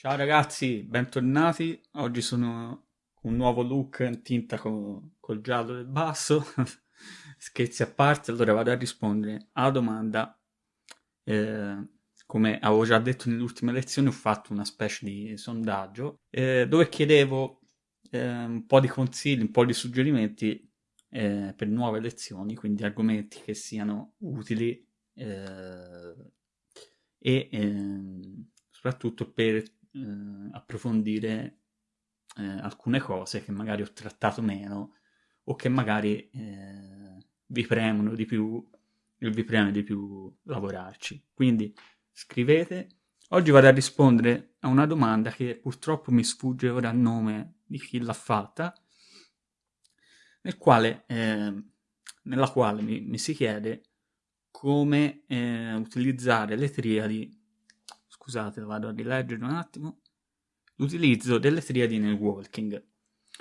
Ciao ragazzi, bentornati. Oggi sono un nuovo look in tinta con, col giallo del basso. Scherzi a parte, allora vado a rispondere alla domanda. Eh, come avevo già detto nelle ultime lezioni, ho fatto una specie di sondaggio eh, dove chiedevo eh, un po' di consigli, un po' di suggerimenti eh, per nuove lezioni, quindi argomenti che siano utili eh, e ehm, soprattutto per eh, approfondire eh, alcune cose che magari ho trattato meno o che magari eh, vi premono di più e vi preme di più lavorarci. Quindi scrivete. Oggi vado a rispondere a una domanda che purtroppo mi sfugge ora il nome di chi l'ha fatta, nel quale, eh, nella quale mi, mi, si chiede come eh, utilizzare le triadi scusate, vado a rileggere un attimo, l'utilizzo delle triadi nel walking.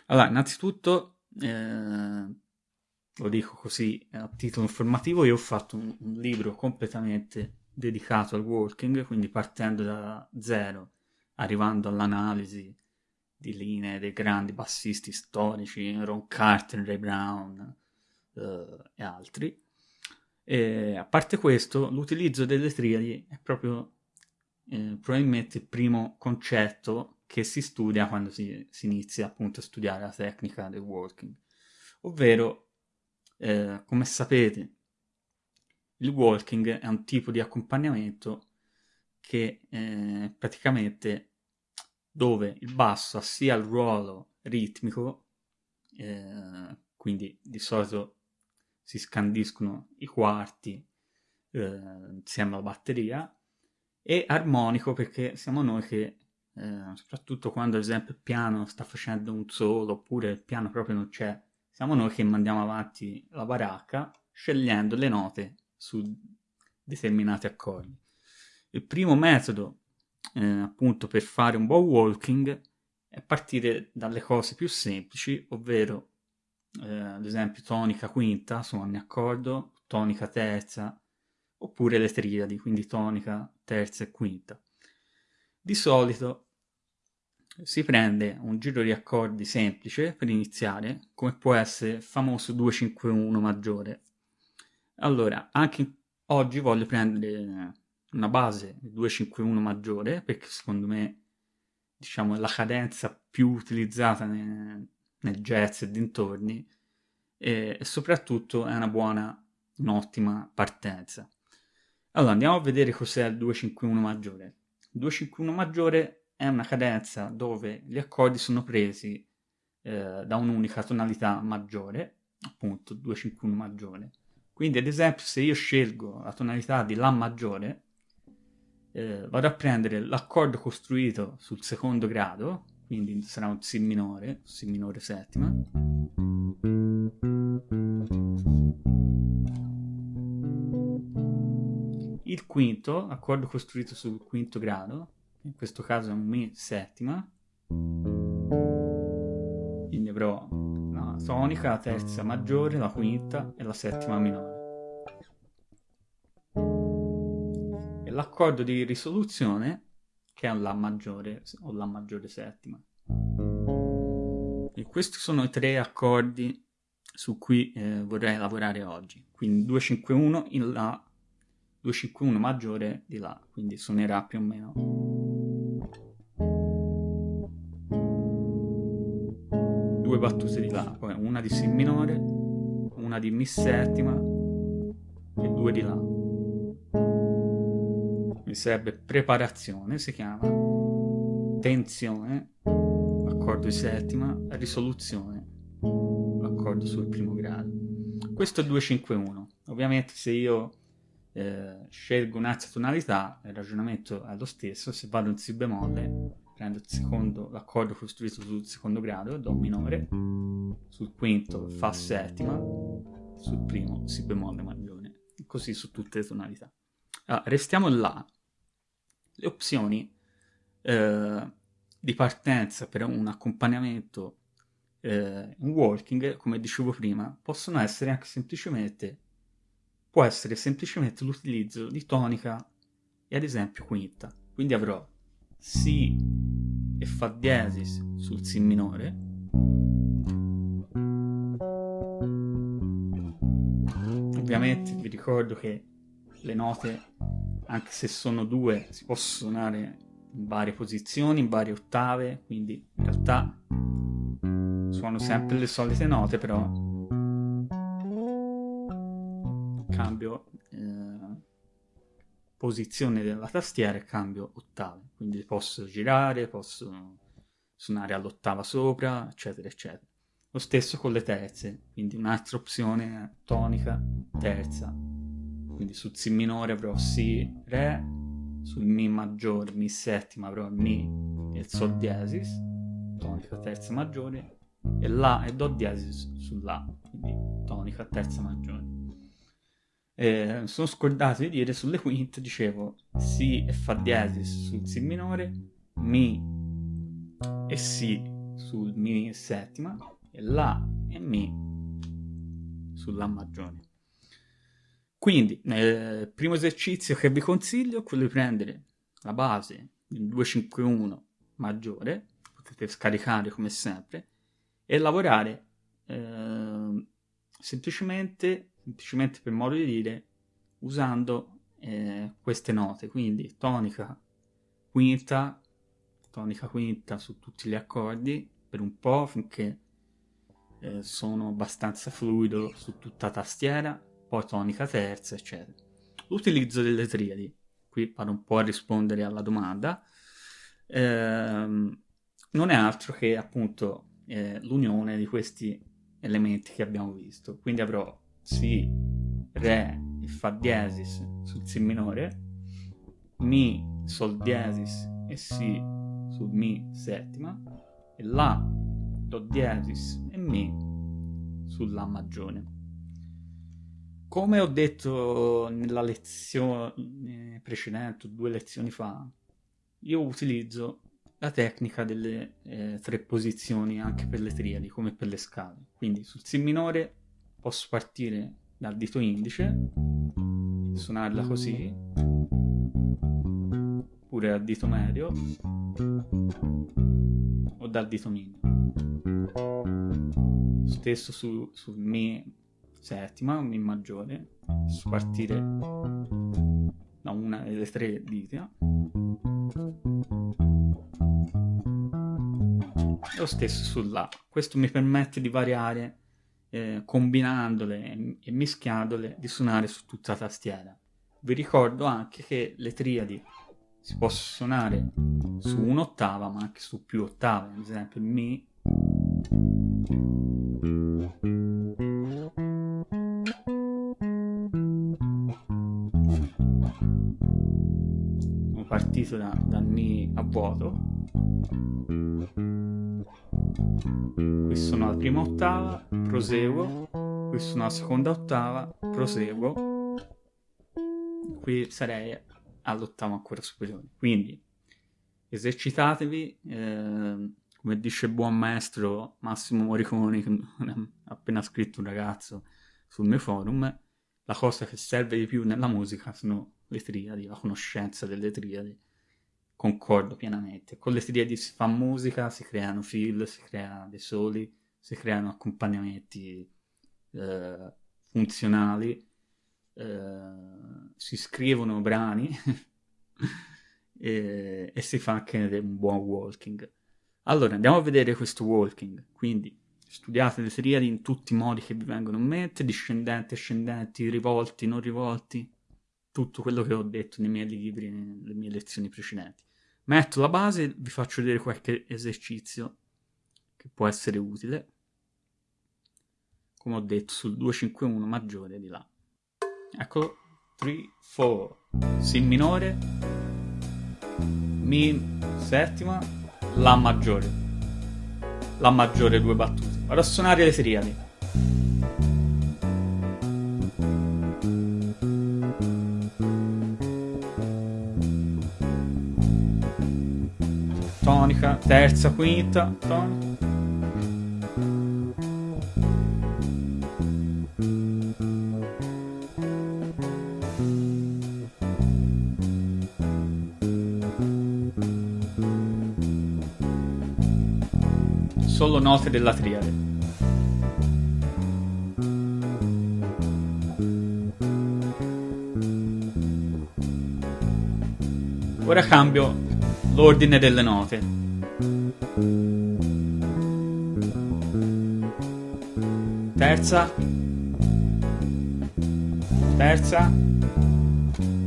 Allora, innanzitutto, eh, lo dico così a titolo informativo, io ho fatto un, un libro completamente dedicato al walking, quindi partendo da zero, arrivando all'analisi di linee dei grandi bassisti storici, Ron Carter, Ray Brown eh, e altri. E a parte questo, l'utilizzo delle triadi è proprio eh, probabilmente il primo concetto che si studia quando si, si, inizia appunto a studiare la tecnica del walking, ovvero, eh, come sapete, il walking è un tipo di accompagnamento che eh, praticamente dove il basso ha sia il ruolo ritmico, eh, quindi di solito si scandiscono i quarti eh, insieme alla batteria, e armonico perché siamo noi che, eh, soprattutto quando ad esempio il piano sta facendo un solo oppure il piano proprio non c'è, siamo noi che mandiamo avanti la baracca scegliendo le note su determinati accordi. Il primo metodo eh, appunto per fare un buon walking è partire dalle cose più semplici, ovvero eh, ad esempio tonica quinta su ogni accordo, tonica terza, oppure le triadi, quindi tonica, terza e quinta. Di solito si prende un giro di accordi semplice per iniziare, come può essere il famoso 2-5-1 maggiore. Allora, anche oggi voglio prendere una base 2-5-1 maggiore, perché secondo me diciamo, la cadenza più utilizzata nel, nel jazz e dintorni, e, e soprattutto è una buona, un'ottima partenza. Allora, andiamo a vedere cos'è il 251 maggiore. Il 251 maggiore è una cadenza dove gli accordi sono presi eh, da un'unica tonalità maggiore, appunto 251 maggiore. Quindi, ad esempio, se io scelgo la tonalità di La maggiore, eh, vado a prendere l'accordo costruito sul secondo grado, quindi sarà un Si minore, Si minore settima il quinto, accordo costruito sul quinto grado, in questo caso è un Mi settima, quindi avrò la tonica, la terza maggiore, la quinta e la settima minore. E l'accordo di risoluzione che è un La maggiore o La maggiore settima. E questi sono i tre accordi su cui eh, vorrei lavorare oggi. Quindi 251 in La 251 maggiore di La, quindi suonerà più o meno. Due battute di La, poi una di Si minore, una di Mi settima e due di La. Mi serve preparazione, si chiama, tensione, accordo di settima, risoluzione, accordo sul primo grado. Questo è 251. Ovviamente se io eh, scelgo un'altra tonalità, il ragionamento è lo stesso, se vado in Si bemolle prendo secondo, l'accordo costruito sul secondo grado, Do minore, sul quinto Fa settima, sul primo Si bemolle maggiore, così su tutte le tonalità. Allora, restiamo là. Le opzioni eh, di partenza per un accompagnamento eh, in walking, come dicevo prima, possono essere anche semplicemente può essere semplicemente l'utilizzo di tonica e ad esempio quinta. Quindi avrò Si, e Fa diesis sul Si minore. Ovviamente vi ricordo che le note, anche se sono due, si possono suonare in varie posizioni, in varie ottave, quindi in realtà suono sempre le solite note, però cambio eh, posizione della tastiera e cambio ottave, quindi posso girare, posso suonare all'ottava sopra, eccetera, eccetera. Lo stesso con le terze, quindi un'altra opzione tonica, terza, quindi sul Si minore avrò Si, Re, sul Mi maggiore, Mi settima avrò Mi e il Sol diesis, tonica terza maggiore, e La e Do diesis sulla, quindi tonica terza maggiore. Eh, sono scordato di dire sulle quinte, dicevo Si e Fa diesis sul Si minore, Mi e Si sul Mi settima, e La e Mi sulla maggiore. Quindi, nel primo esercizio che vi consiglio è quello di prendere la base del 251 maggiore, potete scaricare come sempre, e lavorare eh, semplicemente, semplicemente per modo di dire, usando eh, queste note, quindi tonica quinta, tonica quinta su tutti gli accordi per un po' finché eh, sono abbastanza fluido su tutta la tastiera, poi tonica terza, eccetera. L'utilizzo delle triadi, qui vado un po' a rispondere alla domanda, ehm, non è altro che appunto eh, l'unione di questi elementi che abbiamo visto. Quindi avrò Si, Re e Fa diesis sul Si minore, Mi, Sol diesis e Si sul Mi settima, e La, Do diesis e Mi sul La maggiore. Come ho detto nella lezione precedente, due lezioni fa, io utilizzo la tecnica delle eh, tre posizioni anche per le triadi, come per le scale. Quindi sul Si minore posso partire dal dito indice, suonarla così, oppure dal dito medio, o dal dito minimo. Stesso su, sul Mi settima, Mi maggiore, posso partire da una delle tre dita lo stesso sulla. Questo mi permette di variare eh, combinandole e mischiandole di suonare su tutta la tastiera. Vi ricordo anche che le triadi si possono suonare su un'ottava ma anche su più ottave, ad esempio Mi sono partito da, dal Mi a vuoto qui sono alla prima ottava, proseguo, qui sono alla seconda ottava, proseguo, qui sarei all'ottava ancora superiore. Quindi esercitatevi, eh, come dice il buon maestro Massimo Moriconi, che ha appena scritto un ragazzo sul mio forum, la cosa che serve di più nella musica sono le triadi, la conoscenza delle triadi concordo pienamente. Con le triadi si fa musica, si creano fill, si creano dei soli, si creano accompagnamenti eh, funzionali, eh, si scrivono brani e, e, si fa anche un buon walking. Allora, andiamo a vedere questo walking. Quindi, studiate le triadi in tutti i modi che vi vengono in mente, discendenti, ascendenti, rivolti, non rivolti, tutto quello che ho detto nei miei libri, nelle mie lezioni precedenti metto la base vi faccio vedere qualche esercizio che può essere utile. Come ho detto sul 251 maggiore di là. Eccolo. 3 4 si minore. Mi settima la maggiore. La maggiore due battute. Vado a suonare le triadi tonica, terza, quinta, tonica. solo note della triade. Ora cambio l'ordine delle note. Terza. Terza.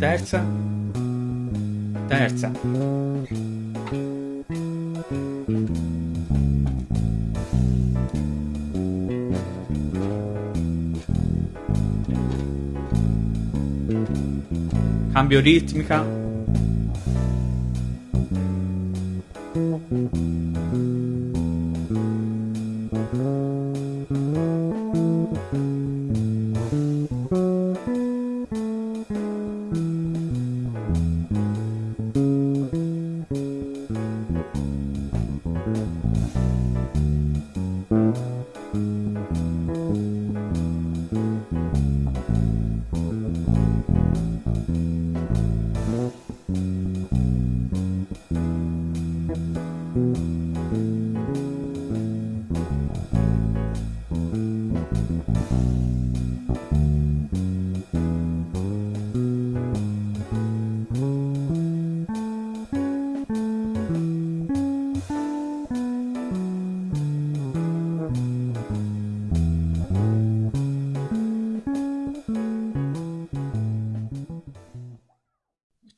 Terza. Terza. Cambio ritmica. Mm-hmm.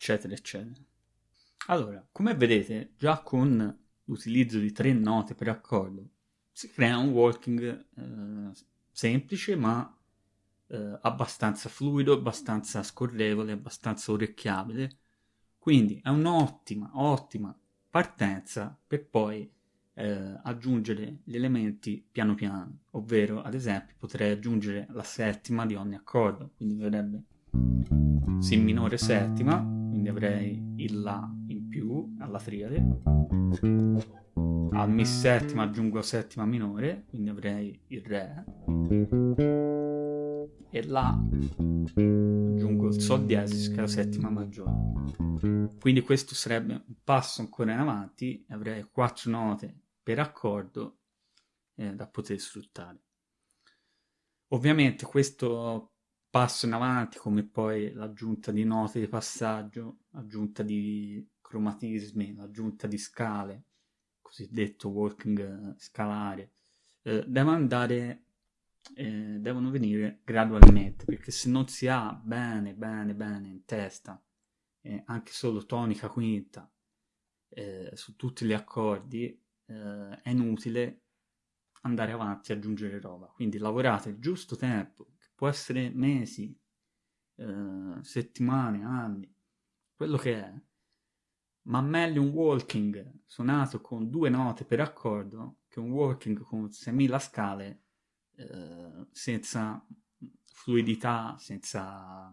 Eccetera, eccetera. Allora, come vedete, già con l'utilizzo di tre note per accordo si crea un walking eh, semplice ma eh, abbastanza fluido, abbastanza scorrevole, abbastanza orecchiabile. Quindi è un'ottima, ottima partenza per poi eh, aggiungere gli elementi piano piano, ovvero ad esempio potrei aggiungere la settima di ogni accordo, quindi verrebbe Si minore settima, quindi avrei il La in più alla triade. Al Mi settima aggiungo settima minore, quindi avrei il Re. E La aggiungo il Sol diesis che è la settima maggiore. Quindi questo sarebbe un passo ancora in avanti avrei quattro note per accordo eh, da poter sfruttare. Ovviamente questo passo in avanti come poi l'aggiunta di note di passaggio, l'aggiunta di cromatismi, l'aggiunta di scale, cosiddetto walking scalare, eh, deve andare, eh, devono venire gradualmente, perché se non si ha bene, bene, bene in testa, eh, anche solo tonica quinta, eh, su tutti gli accordi, eh, è inutile andare avanti e aggiungere roba. Quindi lavorate il giusto tempo, può essere mesi, eh, settimane, anni, quello che è. Ma meglio un walking suonato con due note per accordo che un walking con 6.000 scale eh, senza fluidità, senza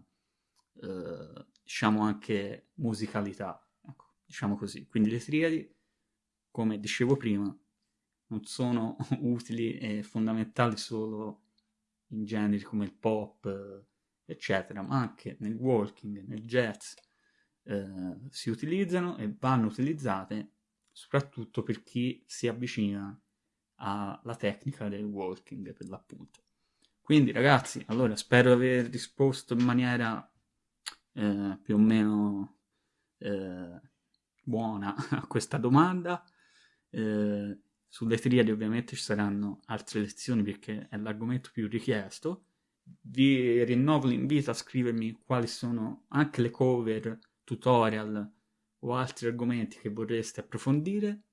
eh, diciamo anche musicalità, ecco, diciamo così. Quindi le triadi, come dicevo prima, non sono utili e fondamentali solo in generi come il pop, eh, eccetera, ma anche nel walking, nel jazz, eh, si utilizzano e vanno utilizzate soprattutto per chi si avvicina alla tecnica del walking per l'appunto. Quindi ragazzi, allora spero di aver risposto in maniera eh, più o meno eh, buona a questa domanda. Eh, sulle triadi ovviamente ci saranno altre lezioni perché è l'argomento più richiesto. Vi rinnovo l'invito a scrivermi quali sono anche le cover, tutorial o altri argomenti che vorreste approfondire,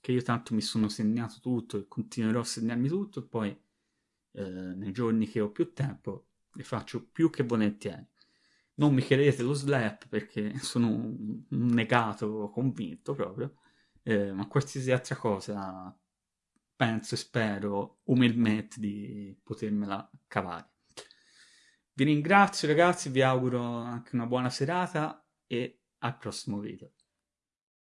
che io tanto mi sono segnato tutto e continuerò a segnarmi tutto e poi eh, nei giorni che ho più tempo le faccio più che volentieri. Non mi chiedete lo slap perché sono un negato convinto proprio, eh, ma qualsiasi altra cosa penso e spero umilmente di potermela cavare. Vi ringrazio ragazzi, vi auguro anche una buona serata e al prossimo video.